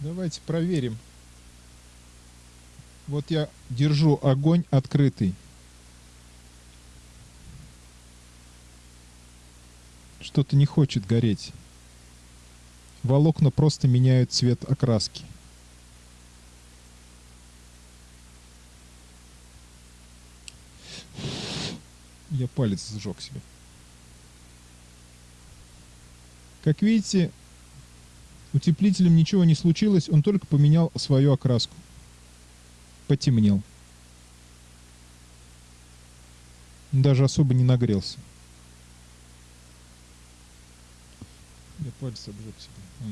Давайте проверим. Вот я держу огонь открытый. Что-то не хочет гореть. Волокна просто меняют цвет окраски. Я палец сжег себе. Как видите, утеплителем ничего не случилось, он только поменял свою окраску. Потемнел. Даже особо не нагрелся. Я палец обжег себе.